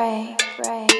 Ray, Ray, Ray.